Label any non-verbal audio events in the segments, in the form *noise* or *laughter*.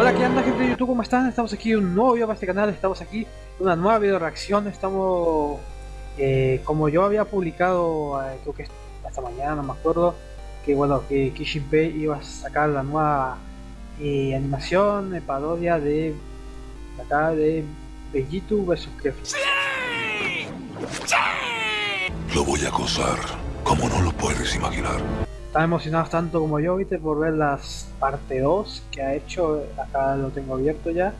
Hola, ¿qué onda gente de YouTube? ¿Cómo están? Estamos aquí en un nuevo video para este canal, estamos aquí en una nueva video reacción, estamos... Eh, como yo había publicado, eh, creo que esta mañana, no me acuerdo, que bueno, que Kishinpei iba a sacar la nueva eh, animación, de parodia de... acá de Bellitu vs Kefla. ¡Sí! Lo voy a acosar, como no lo puedes imaginar. Están emocionados tanto como yo, viste, por ver las parte 2 que ha hecho. Acá lo tengo abierto ya.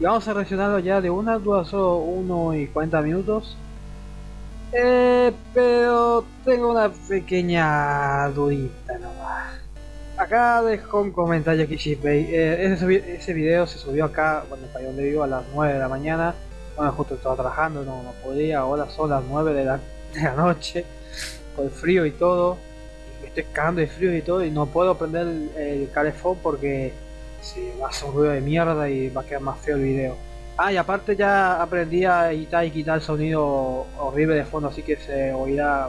Y vamos a reaccionarlo ya de una, dura solo 1 y 40 minutos. Eh, pero tengo una pequeña dudita nomás. Acá dejo un comentario aquí, eh, ese, ese video se subió acá, bueno, para donde vivo, a las 9 de la mañana. Bueno, justo estaba trabajando, no, no podía, ahora son las 9 de la, de la noche, con el frío y todo estoy cagando de frío y todo y no puedo prender el, el calefón porque se va a hacer ruido de mierda y va a quedar más feo el video. Ah, y aparte ya aprendí a editar y quitar el sonido horrible de fondo, así que se oirá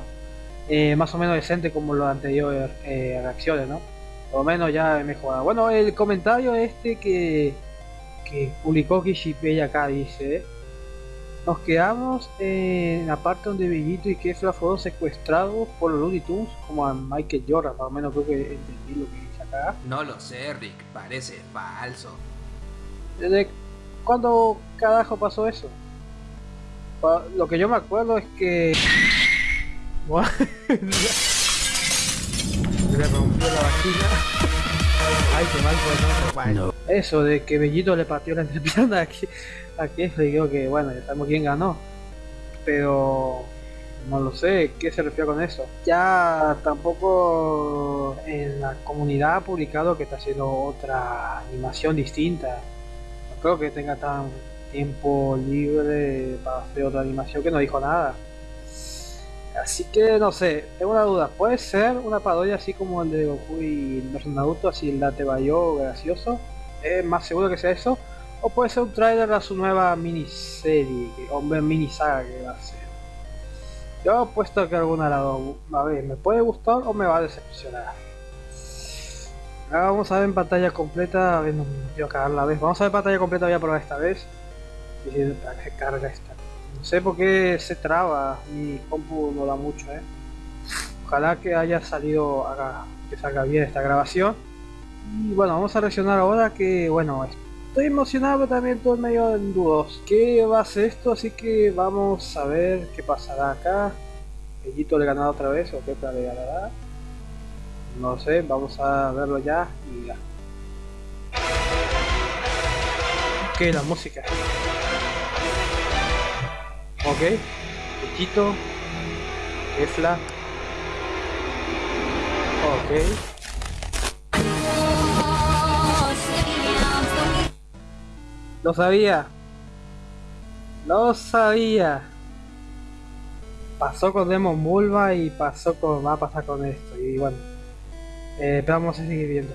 eh, más o menos decente como los anteriores eh, reacciones, ¿no? Por lo menos ya he mejorado. Bueno, el comentario este que, que publicó Kishipei acá dice nos quedamos en la parte donde Bellito y Kefla fueron secuestrados por los Looney Tunes, como a Michael Jordan, más o menos creo que entendí lo que dice acá. No lo sé, Rick, parece falso. ¿Desde cuándo carajo pasó eso? Lo que yo me acuerdo es que... Le *laughs* rompió la vagina. Ay, qué mal pues no. Eso de que Bellito le partió la entrepierna aquí aquí digo que bueno, ya sabemos quién ganó. Pero no lo sé, ¿qué se refiere con eso? Ya tampoco en la comunidad ha publicado que está haciendo otra animación distinta. No creo que tenga tan tiempo libre para hacer otra animación que no dijo nada. Así que no sé, tengo una duda, puede ser una parodia así como el de Goku y Naruto, así el Date Bayo gracioso. Es más seguro que sea eso. O puede ser un trailer a su nueva miniserie, o mini saga que va a ser. Yo he puesto que alguna lado, a ver, me puede gustar o me va a decepcionar. Ahora vamos a ver en pantalla completa, a ver, no vez. Vamos a ver pantalla completa, voy a probar esta vez. Y se carga esta. No sé por qué se traba, mi compu no da mucho, eh. Ojalá que haya salido, haga, que salga bien esta grabación. Y bueno, vamos a reaccionar ahora que, bueno, Estoy emocionado también todo medio en dudos. ¿Qué va a ser esto? Así que vamos a ver qué pasará acá. Bellito le ganará otra vez o qué le ganará. No sé, vamos a verlo ya y ya. Ok, la música. Ok, Bellito, Efla. Ok. Lo sabía. Lo sabía. Pasó con Demon Bulba y pasó con. va a pasar con esto. Y bueno. Eh, pero vamos a seguir viendo.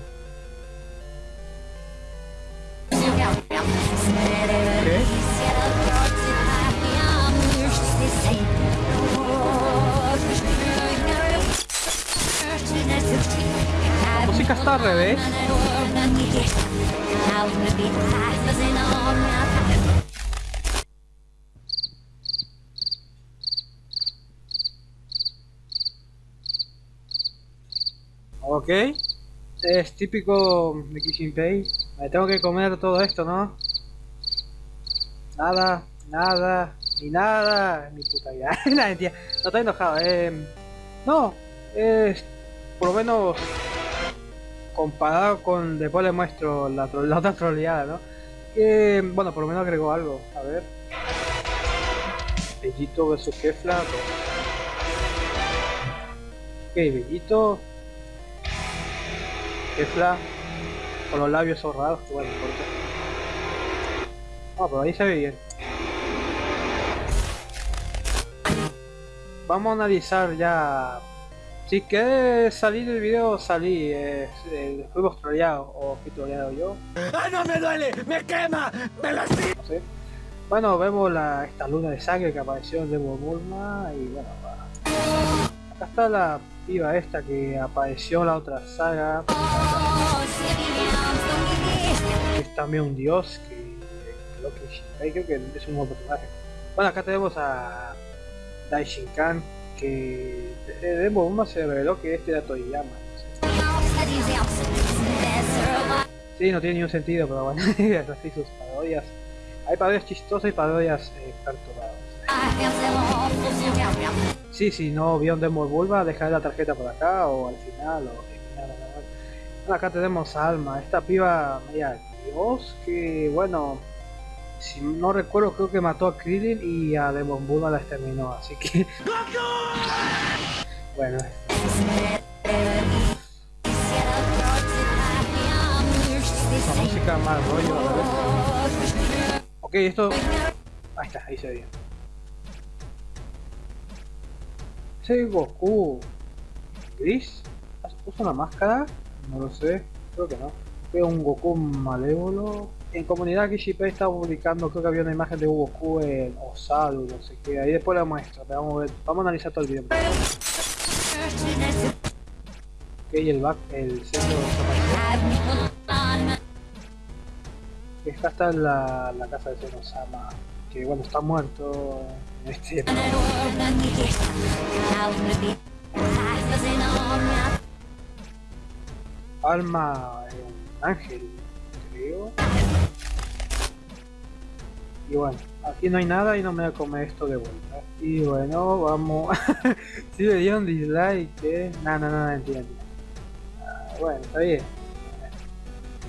La música está al revés. Ok, es típico de Kishinpei. Me tengo que comer todo esto, ¿no? Nada, nada, ni nada, ni puta vida. *laughs* no, estoy enojado. Eh, no, es por lo menos comparado con después le muestro la, la otra troleada, ¿no? Que bueno, por lo menos agregó algo. A ver. Bellito vs Kefla. Ok, Bellito. Kefla. Con los labios cerrados, que bueno, importa. Ah, pero ahí se ve bien. Vamos a analizar ya si quieres salir del video, salí. Eh, eh, fuimos troleados o fui troleado yo. ¡Ah, no me duele! ¡Me quema! ¡Me lastima! Sé. Bueno, vemos la, esta luna de sangre que apareció en Demo Bulma y bueno, va. Acá está la piba esta que apareció en la otra saga. también un dios que creo que creo que es un nuevo personaje. Bueno, acá tenemos a Daishinkan que de Bomba se reveló que este era Toyama. Sí, no tiene ningún sentido, pero bueno, *laughs* así sus parodias. Hay parodias chistosas y parodias eh, perturbadas. Sí, si no vio un demo Bulba, dejar la tarjeta por acá o al final o acá tenemos Alma, esta piba media dios que bueno si no recuerdo creo que mató a Krillin y a Demon Bulma la exterminó, así que *laughs* bueno. La música más rollo ok esto ahí está ahí se ve ese Goku gris puso una máscara no lo sé creo que no. Fue un Goku malévolo en comunidad Kishipe está publicando, creo que había una imagen de Goku en Osaru, no sé qué, ahí después la muestro, vamos a ver, vamos a analizar todo el video. Ok, el back, el centro de Esta está en la, la casa de Senosama, que bueno, está muerto en este Alma, un ángel, Y bueno, aquí no hay nada y no me voy a comer esto de vuelta. Y bueno, vamos. *laughs* si me dieron dislike, ¿eh? No, no, no, entiendo. Ah, bueno, está bien.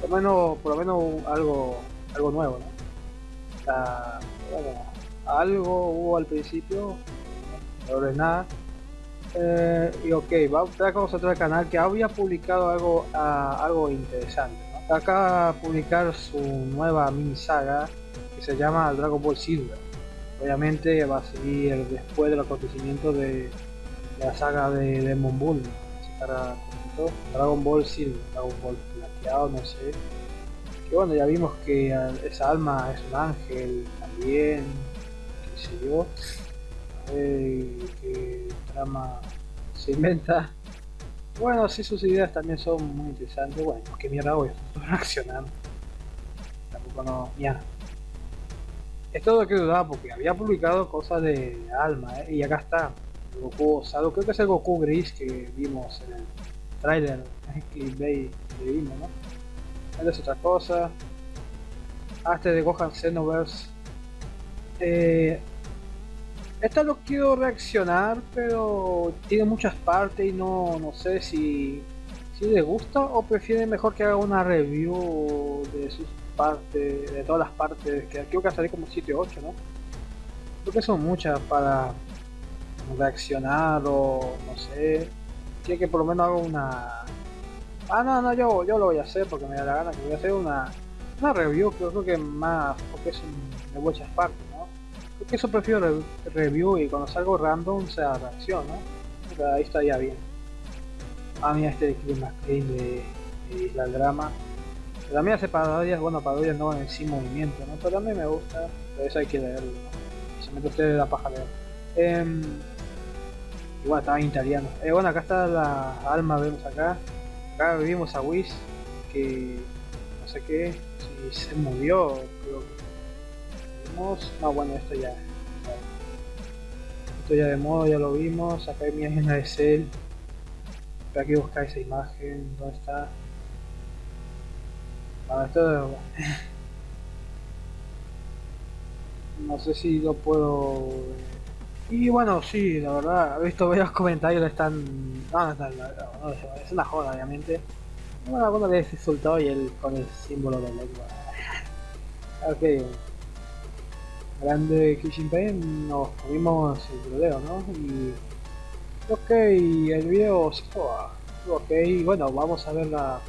Por lo menos, por lo menos algo, algo nuevo, ¿no? bueno, algo hubo al principio, ahora es nada. Eh, y ok, vamos a el canal que había publicado algo, uh, algo interesante. ¿No? Acá publicar su nueva mini saga que se llama Dragon Ball Silver. Obviamente va a seguir después del acontecimiento de la saga de Demon Bull. Dragon Ball Silver, Dragon Ball plateado, no sé. Que bueno, ya vimos que esa alma es un ángel también, qué sé yo. que trama se inventa. Bueno, sí, sus ideas también son muy interesantes. Bueno, que mierda voy, estoy reaccionando. Tampoco no. Ya, esto lo que dudaba porque había publicado cosas de Alma, ¿eh? y acá está. El Goku osado, creo que es el Goku gris que vimos en el trailer que vimos, ¿no? Esta es otra cosa. Ah, este de Gohan Xenoverse. Eh, esta lo quiero reaccionar, pero tiene muchas partes y no, no sé si, si le gusta o prefiere mejor que haga una review de sus parte, de todas las partes, que creo que salir como 7 o 8, ¿no? Creo que son muchas para reaccionar o no sé. Quiero que por lo menos haga una. Ah, no, no, yo, yo lo voy a hacer porque me da la gana, que voy a hacer una, una review, creo, que más, porque es de muchas partes, ¿no? Creo que eso prefiero review y cuando salgo random sea reacción, ahí estaría bien. Ah, mira este de Clima de, Isla Drama también hace parodias, bueno, parodias no en sí movimiento, ¿no? Pero a mí me gusta, pero eso hay que leerlo. Se mete usted la paja leer. Eh, igual estaba en italiano. Eh, bueno, acá está la alma, vemos acá. Acá vivimos a Whis, que no sé qué, si se murió, creo que No, bueno, esto ya. Esto ya de modo, ya lo vimos. Acá hay mi agenda de Cell. Hay que buscar esa imagen, ¿dónde está? esto no sé si lo puedo y bueno sí la verdad he visto varios comentarios están no, no, no, es una joda obviamente bueno alguno le insultado y él con el símbolo de lengua *laughs* ok grande Kishin nos comimos el video no y ok el video se ok bueno vamos a ver la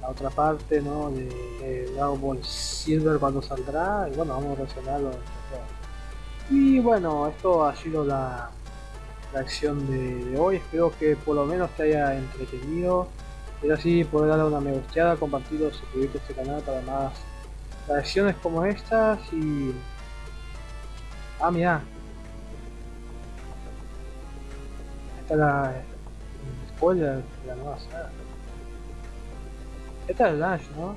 la otra parte ¿no? de, Dragon Ball Silver cuando saldrá y bueno vamos a reaccionarlo y bueno esto ha sido la reacción de, de, hoy espero que por lo menos te haya entretenido y así poder darle una me gusteada compartirlo suscribirte a este canal para más reacciones como estas y ah mira esta es la spoiler de la nueva saga esta es Dash, ¿no?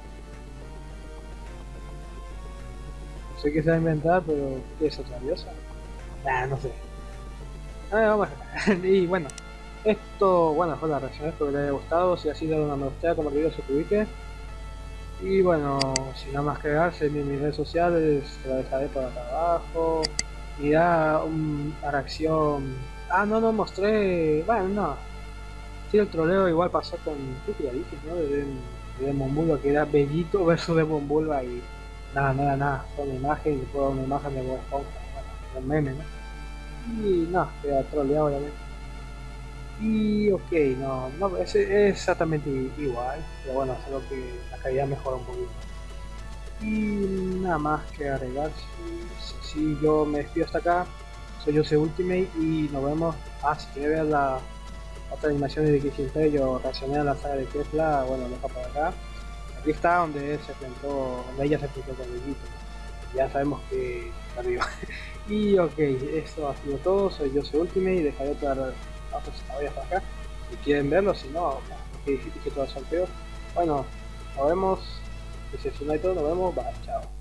No sé qué se va a inventar, pero ¿qué es otra diosa? Nah, no sé. A ver, vamos a *laughs* y bueno, esto, bueno, fue la reacción, espero que les haya gustado. Si así, dale una me gusta, como video, suscríbete. Y bueno, sin nada más que agregarse, en mis redes sociales, te la dejaré por acá abajo. Y da una reacción. Ah, no, no mostré. Bueno, no. Sí, el troleo igual pasó con. ¿Qué ya dije, no? De, de que era Bellito versus Demon Bulba y. Nada, nada, nada. Fue una imagen y fue una imagen de Bob Esponja. Bueno, meme, ¿no? Y no, queda troleado obviamente. Y ok, no, no es, exactamente igual, pero bueno, solo que la calidad mejora un poquito. Y nada más que agregar, si, si, yo me despido hasta acá, soy Jose Ultimate y nos vemos. Ah, si quieres ver la otra animación de que yo reaccioné a la saga de Tesla, bueno, dejo por acá. Aquí está donde se enfrentó, donde ella se enfrentó con el Ya sabemos que arriba. *laughs* y ok, esto ha sido todo, soy Jose Ultimate y dejaré otra voy hasta acá. Si quieren verlo, si no, que dije todo el sorteo. Bueno, nos vemos. No hay todo, nos vemos. Bye, chao.